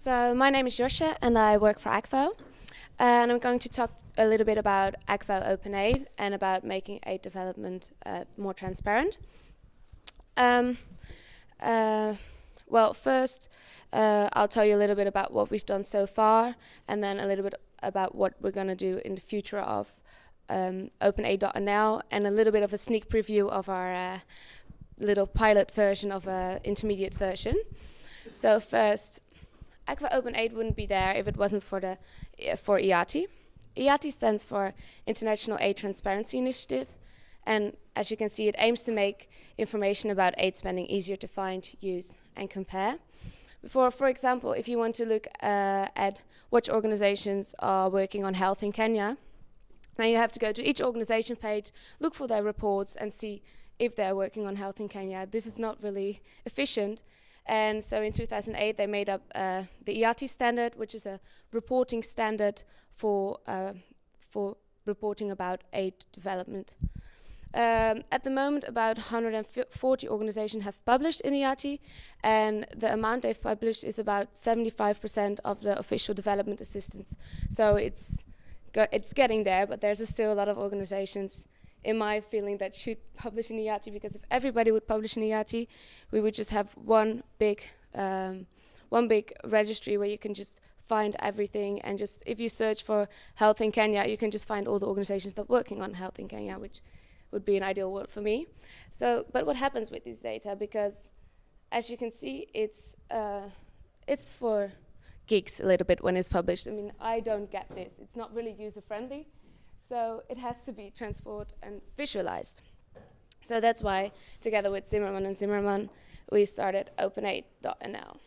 So my name is Josje and I work for Akvo. And I'm going to talk a little bit about Akvo Open Aid and about making aid development uh, more transparent. Um, uh, well, first, uh, I'll tell you a little bit about what we've done so far, and then a little bit about what we're going to do in the future of um, OpenAid.nl, and a little bit of a sneak preview of our uh, little pilot version of an intermediate version. So first, Akvo Open Aid wouldn't be there if it wasn't for the uh, for IATI. IATI stands for International Aid Transparency Initiative, and as you can see, it aims to make information about aid spending easier to find, use, and compare. For, for example, if you want to look uh, at which organizations are working on health in Kenya, now you have to go to each organization page, look for their reports, and see if they're working on health in Kenya. This is not really efficient. And so in 2008, they made up uh, the IATI standard, which is a reporting standard for, uh, for reporting about aid development. Um, at the moment, about 140 organizations have published in IATI, and the amount they've published is about 75% of the official development assistance. So it's, it's getting there, but there's still a lot of organizations in my feeling that should publish in IATI because if everybody would publish in IATI, we would just have one big um, one big registry where you can just find everything and just if you search for health in Kenya, you can just find all the organizations that are working on health in Kenya, which would be an ideal world for me. So, but what happens with this data? Because as you can see, it's uh, it's for geeks a little bit when it's published. I mean, I don't get this. It's not really user friendly. So it has to be transported and visualized. So that's why, together with Zimmerman and Zimmerman, we started OpenAid.nl.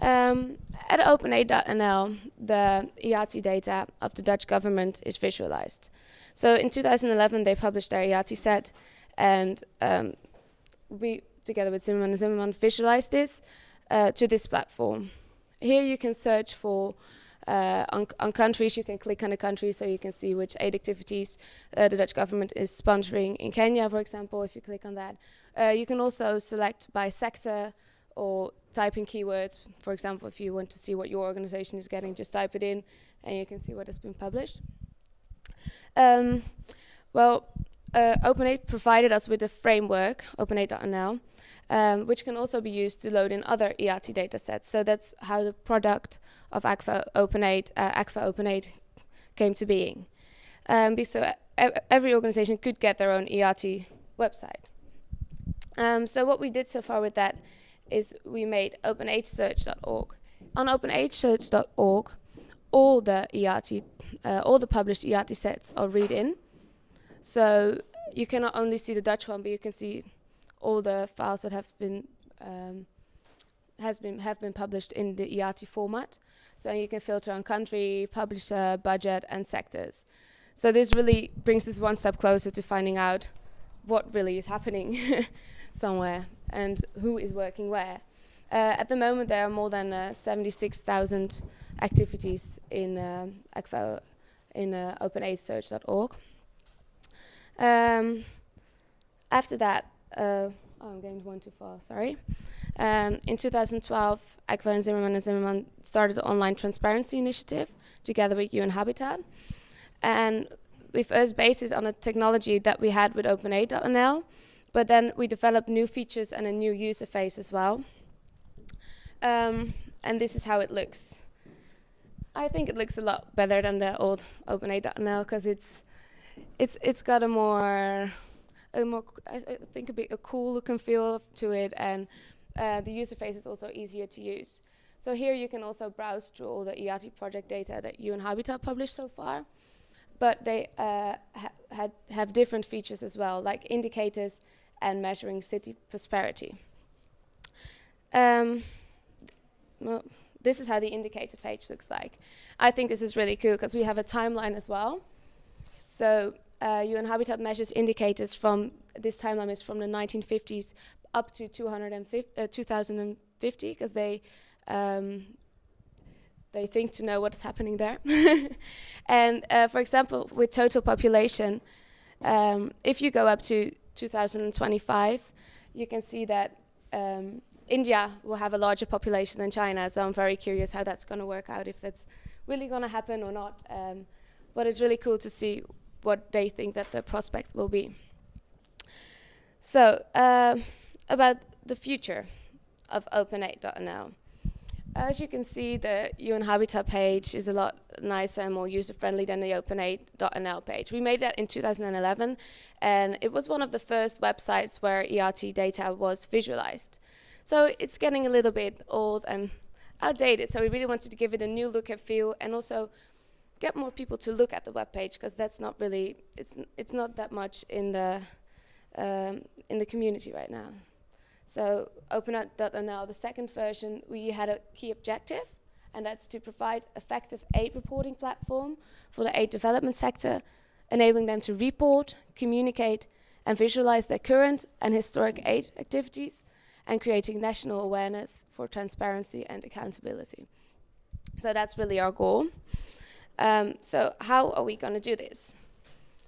Um, at OpenAid.nl, the IATI data of the Dutch government is visualized. So in 2011, they published their IATI set, and um, we, together with Zimmerman and Zimmerman, visualized this uh, to this platform. Here you can search for uh, on, on, countries, you can click on a country so you can see which aid activities uh, the Dutch government is sponsoring in Kenya, for example, if you click on that. Uh, you can also select by sector or type in keywords. For example, if you want to see what your organization is getting, just type it in and you can see what has been published. Um, well, uh, OpenAid provided us with a framework, OpenAid.nl, um, which can also be used to load in other IATI datasets. So that's how the product of Akvo OpenAid, uh, Akvo OpenAid came to being. Um, so every organization could get their own ERT website. Um, so what we did so far with that is we made openaidsearch.org. On openaidsearch.org, all the IATI, uh, all the published ERT sets are read in. So you cannot only see the Dutch one, but you can see all the files that have been um, has been have been published in the IATI format. So you can filter on country, publisher, budget, and sectors. So this really brings us one step closer to finding out what really is happening somewhere and who is working where. Uh, at the moment, there are more than uh, 76,000 activities in uh, in uh, openaidsearch.org. Um, after that, uh, oh, I'm going one too far, sorry. Um, in 2012, Akvo and Zimmerman and Zimmerman started an online transparency initiative together with UN Habitat. And we first based it on a technology that we had with OpenAid.nl, but then we developed new features and a new user face as well. Um, and this is how it looks. I think it looks a lot better than the old OpenAid.nl because it's it's it's got a more a more I, think a bit a cool look and feel to it, and uh, the user face is also easier to use. So here you can also browse through all the IATI project data that UN Habitat published so far, but they uh, ha had have different features as well, like indicators and measuring city prosperity. Um, well, this is how the indicator page looks like. I think this is really cool because we have a timeline as well. So uh, UN Habitat measures indicators from, this timeline is from the 1950s up to 250, uh, 2050, because they, um, they think to know what's happening there. and uh, for example, with total population, um, if you go up to 2025, you can see that um, India will have a larger population than China, so I'm very curious how that's going to work out, if that's really going to happen or not. Um, but it's really cool to see what they think that the prospects will be. So, uh, about the future of OpenAid.nl. As you can see, the UN Habitat page is a lot nicer and more user-friendly than the OpenAid.nl page. We made that in 2011, and it was one of the first websites where ERT data was visualized. So it's getting a little bit old and outdated, so we really wanted to give it a new look and feel, and also get more people to look at the web page, because that's not really, it's, it's not that much in the, um, in the community right now. So OpenAid.nl, the second version, we had a key objective, and that's to provide effective aid reporting platform for the aid development sector, enabling them to report, communicate, and visualize their current and historic aid activities, and creating national awareness for transparency and accountability. So that's really our goal. Um, so how are we going to do this?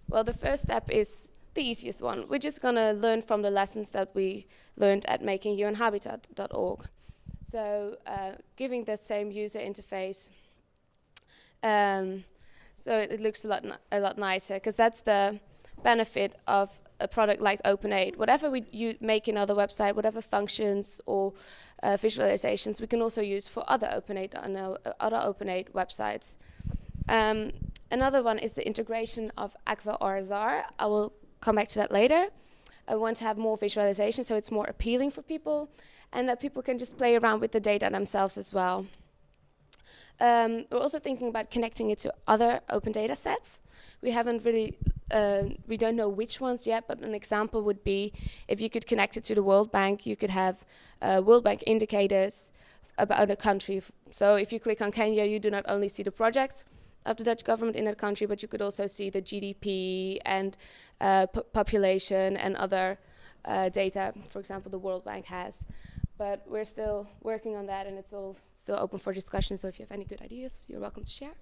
Well, the first step is the easiest one. We're just going to learn from the lessons that we learned at makingunhabitat.org. So uh, giving that same user interface, um, so it, it, looks a lot a lot nicer because that's the benefit of a product like OpenAid. Whatever we make in other website, whatever functions or uh, visualizations, we can also use for other OpenAid uh, other OpenAid websites. Um, another one is the integration of Akvo RSR. I will come back to that later. I want to have more visualization so it's more appealing for people and that people can just play around with the data themselves as well. Um, we're also thinking about connecting it to other open data sets. We haven't really, uh, we don't know which ones yet, but an example would be if you could connect it to the World Bank, you could have uh, World Bank indicators about a country. So if you click on Kenya, you do not only see the projects, of the Dutch government in that country, but you could also see the GDP and uh, population and other uh, data, for example, the World Bank has. But we're still working on that, and it's all still open for discussion. So if you have any good ideas, you're welcome to share.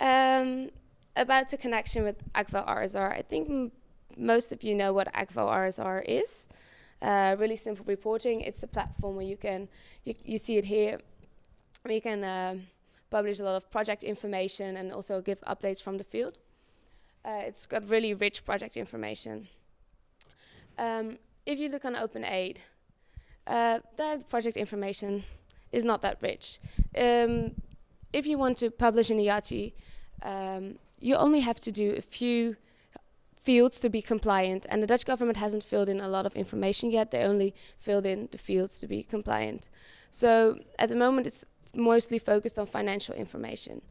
um, about the connection with Akvo RSR, I think most of you know what Akvo RSR is. Uh, really simple reporting. It's a platform where you can, you, you see it here, where you can uh, publish a lot of project information and also give updates from the field. Uh, it's got really rich project information. Um, if you look on OpenAid, uh, that project information is not that rich. Um, if you want to publish in IATI, um, you only have to do a few fields to be compliant, and the Dutch government hasn't filled in a lot of information yet. They only filled in the fields to be compliant. So at the moment, it's mostly focused on financial information.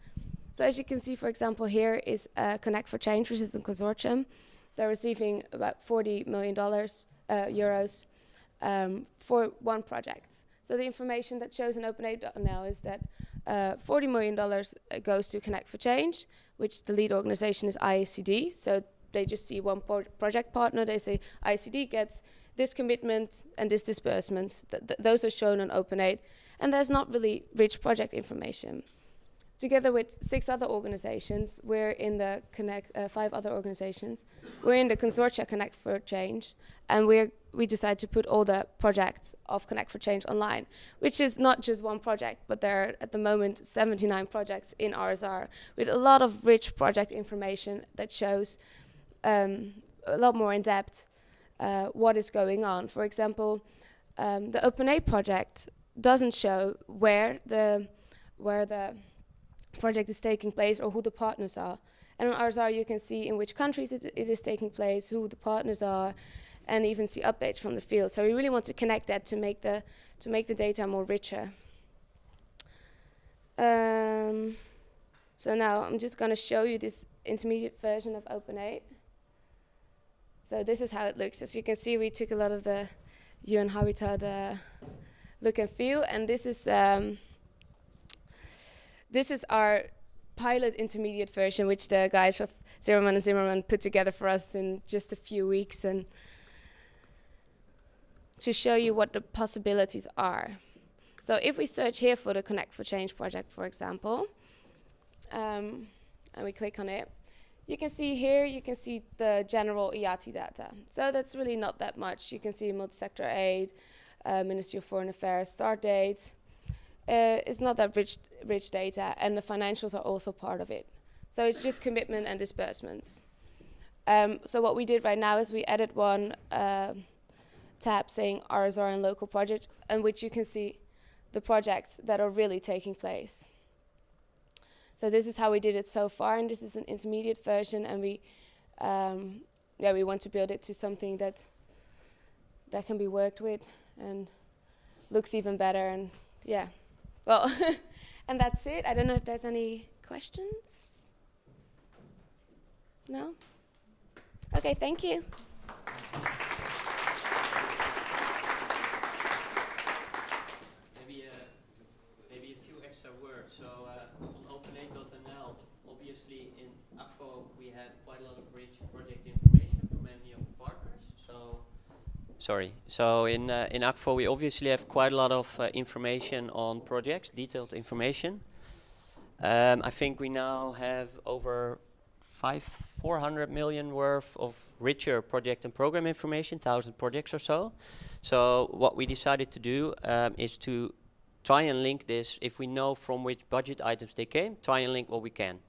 So as you can see, for example, here is uh, Connect for Change, which is a consortium. They're receiving about $40 million uh, euros um, for one project. So the information that shows in OpenAid.nl is that uh, $40 million uh, goes to Connect for Change, which the lead organization is IICD. So they just see one project partner. They say IICD gets this commitment and this disbursement. Th th those are shown on OpenAid and there's not really rich project information. Together with six other organizations, we're in the Connect, uh, five other organizations, we're in the consortia Connect for Change, and we're, we decided to put all the projects of Connect for Change online, which is not just one project, but there are at the moment 79 projects in RSR with a lot of rich project information that shows um, a lot more in depth uh, what is going on. For example, um, the OpenAid project doesn't show where the where the project is taking place or who the partners are. And on RSR you can see in which countries it, it is taking place, who the partners are, and even see updates from the field. So we really want to connect that to make the to make the data more richer. Um, so now I'm just going to show you this intermediate version of OpenAid. So this is how it looks. As you can see, we took a lot of the UN Habitat uh, look and feel. And this is um, this is our pilot intermediate version, which the guys of Zimmerman and Zimmerman put together for us in just a few weeks, and to show you what the possibilities are. So if we search here for the Connect for Change project, for example, um, and we click on it, you can see here, you can see the general IATI data. So that's really not that much. You can see multi-sector aid, uh, Ministry of Foreign Affairs start dates. Uh, it's not that rich, rich data, and the financials are also part of it. So it's just commitment and disbursements. Um, so what we did right now is we added one uh, tab saying RSR and local project, in which you can see the projects that are really taking place. So this is how we did it so far, and this is an intermediate version, and we, um, yeah, we want to build it to something that that can be worked with and looks even better, and yeah, well, and that's it. I don't know if there's any questions. No. Okay, thank you. Maybe, uh, maybe a few extra words. So uh, on OpenAid.nl, obviously in Akvo we have quite a lot of rich project information from many of the partners. So sorry. So in uh, in Akvo we obviously have quite a lot of uh, information on projects, detailed information. Um, I think we now have over five, 400 million worth of richer project and program information, 1,000 projects or so. So what we decided to do um, is to try and link this, if we know from which budget items they came, try and link what we can,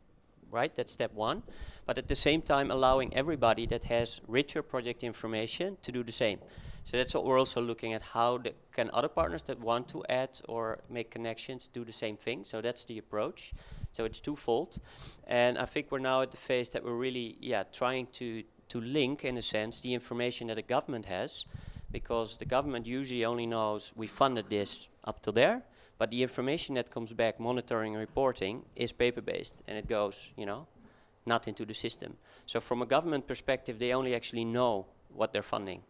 right? That's step one. But at the same time, allowing everybody that has richer project information to do the same. So that's what we're also looking at, how can other partners that want to add or make connections do the same thing. So that's the approach. So it's twofold. And I think we're now at the phase that we're really, yeah, trying to, to link, in a sense, the information that the government has, because the government usually only knows we funded this up to there, but the information that comes back, monitoring and reporting, is paper-based, and it goes, you know, not into the system. So from a government perspective, they only actually know what they're funding.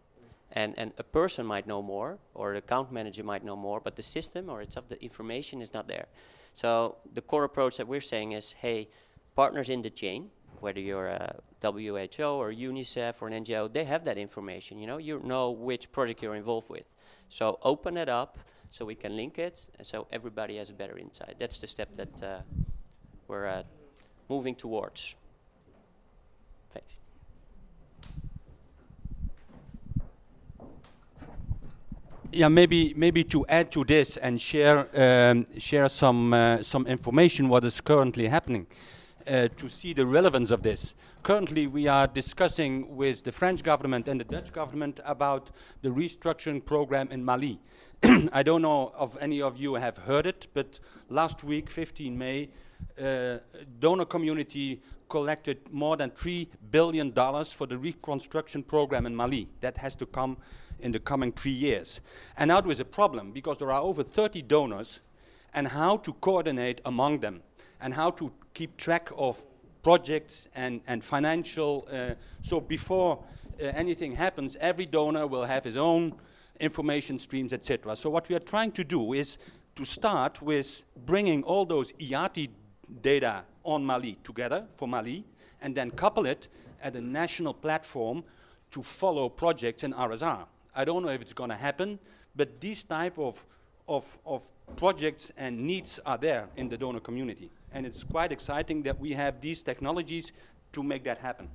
And, and a person might know more, or the account manager might know more, but the system or itself, the information is not there. So the core approach that we're saying is, hey, partners in the chain, whether you're a WHO or UNICEF or an NGO, they have that information, you know, you know which project you're involved with. So open it up so we can link it, and so everybody has a better insight. That's the step that uh, we're uh, moving towards. Thanks. Yeah, maybe maybe to add to this and share um, share some uh, some information what is currently happening uh, to see the relevance of this. Currently, we are discussing with the French government and the Dutch government about the restructuring program in Mali. I don't know if any of you have heard it, but last week, 15 May, uh, donor community collected more than three billion dollars for the reconstruction program in Mali. That has to come in the coming three years. And now there is a problem because there are over 30 donors and how to coordinate among them and how to keep track of projects and, and financial. Uh, so before uh, anything happens, every donor will have his own information streams, etc. So what we are trying to do is to start with bringing all those IATI data on Mali together for Mali and then couple it at a national platform to follow projects in RSR. I don't know if it's going to happen, but these type of, of, of projects and needs are there in the donor community. And it's quite exciting that we have these technologies to make that happen.